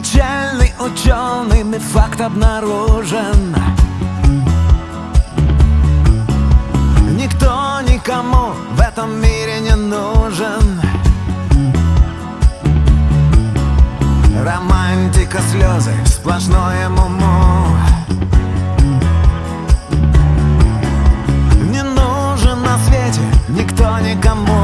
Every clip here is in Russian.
Печальный ученый факт обнаружен Никто никому в этом мире не нужен. Романтика, слезы, сплошное муму Не нужен на свете никто никому.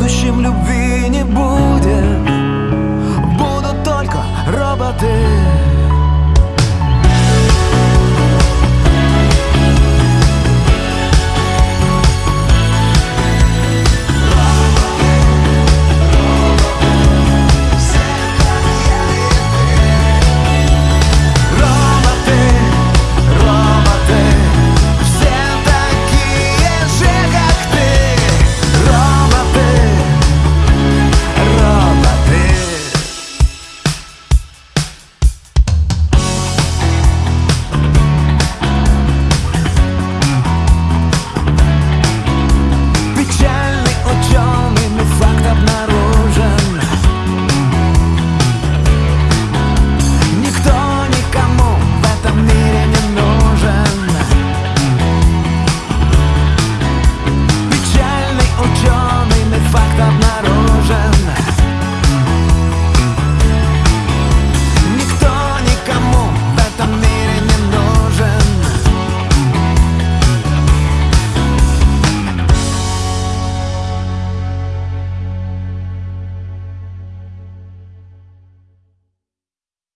будущем любви